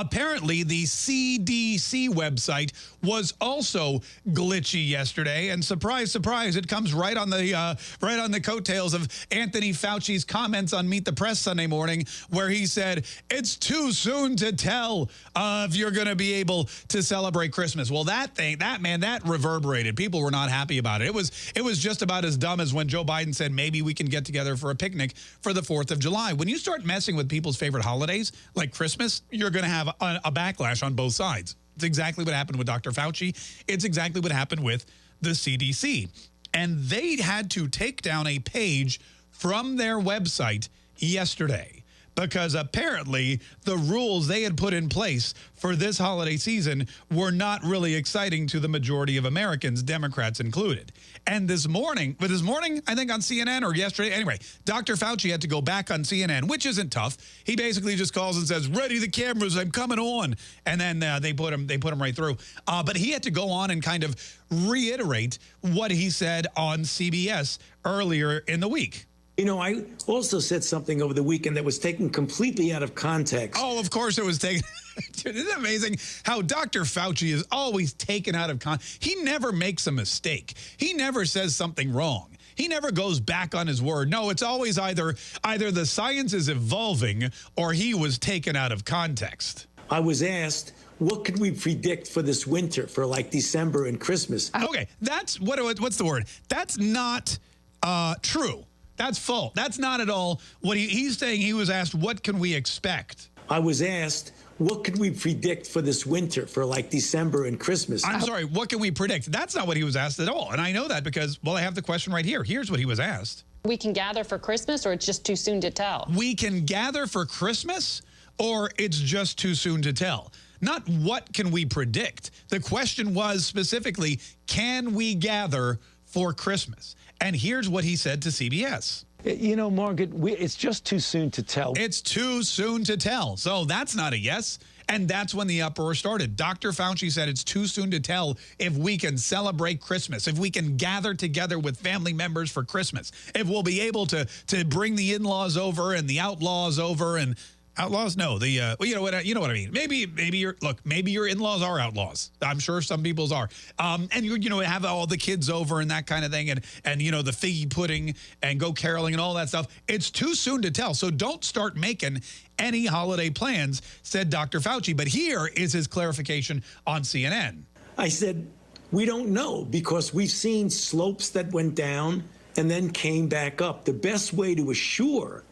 apparently the CDC website was also glitchy yesterday. And surprise, surprise, it comes right on the uh, right on the coattails of Anthony Fauci's comments on Meet the Press Sunday morning, where he said, it's too soon to tell uh, if you're going to be able to celebrate Christmas. Well, that thing, that man, that reverberated. People were not happy about it. It was, it was just about as dumb as when Joe Biden said, maybe we can get together for a picnic for the 4th of July. When you start messing with people's favorite holidays, like Christmas, you're going to have a, a backlash on both sides. It's exactly what happened with Dr. Fauci. It's exactly what happened with the CDC. And they had to take down a page from their website yesterday because apparently the rules they had put in place for this holiday season were not really exciting to the majority of Americans, Democrats included. And this morning, but this morning, I think on CNN or yesterday, anyway, Dr. Fauci had to go back on CNN, which isn't tough. He basically just calls and says, ready the cameras, I'm coming on. And then uh, they put him, they put him right through. Uh, but he had to go on and kind of reiterate what he said on CBS earlier in the week. You know, I also said something over the weekend that was taken completely out of context. Oh, of course it was taken. Dude, isn't it amazing how Dr. Fauci is always taken out of context? He never makes a mistake. He never says something wrong. He never goes back on his word. No, it's always either either the science is evolving or he was taken out of context. I was asked, what could we predict for this winter, for like December and Christmas? Okay, that's what what's the word? That's not uh, true. That's full. That's not at all what he, he's saying. He was asked, what can we expect? I was asked, what could we predict for this winter, for like December and Christmas? I'm sorry, what can we predict? That's not what he was asked at all. And I know that because, well, I have the question right here. Here's what he was asked. We can gather for Christmas or it's just too soon to tell? We can gather for Christmas or it's just too soon to tell. Not what can we predict. The question was specifically, can we gather for Christmas? And here's what he said to CBS. You know, Margaret, we, it's just too soon to tell. It's too soon to tell. So that's not a yes. And that's when the uproar started. Dr. Fauci said it's too soon to tell if we can celebrate Christmas, if we can gather together with family members for Christmas, if we'll be able to, to bring the in-laws over and the outlaws over and Outlaws? No, the uh, well, you know what you know what I mean. Maybe maybe your look, maybe your in-laws are outlaws. I'm sure some people's are. Um, and you you know have all the kids over and that kind of thing, and and you know the figgy pudding and go caroling and all that stuff. It's too soon to tell. So don't start making any holiday plans," said Dr. Fauci. But here is his clarification on CNN. I said we don't know because we've seen slopes that went down and then came back up. The best way to assure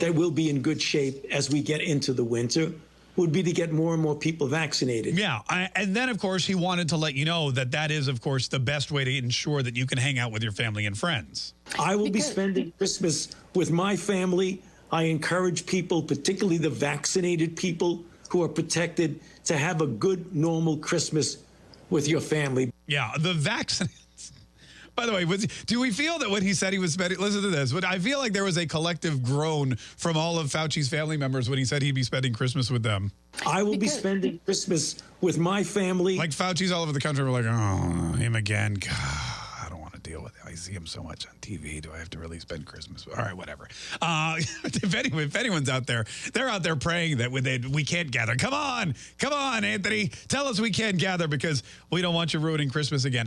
that we'll be in good shape as we get into the winter would be to get more and more people vaccinated. Yeah. I, and then, of course, he wanted to let you know that that is, of course, the best way to ensure that you can hang out with your family and friends. I will be spending Christmas with my family. I encourage people, particularly the vaccinated people who are protected, to have a good, normal Christmas with your family. Yeah, the vaccinated. By the way, was, do we feel that when he said he was spending, listen to this, but I feel like there was a collective groan from all of Fauci's family members when he said he'd be spending Christmas with them. I will be spending Christmas with my family. Like Fauci's all over the country. We're like, oh, him again. God, I don't want to deal with it. I see him so much on TV. Do I have to really spend Christmas? All right, whatever. Uh, if, anyone, if anyone's out there, they're out there praying that we, they, we can't gather. Come on. Come on, Anthony. Tell us we can't gather because we don't want you ruining Christmas again.